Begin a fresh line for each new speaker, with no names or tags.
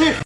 two.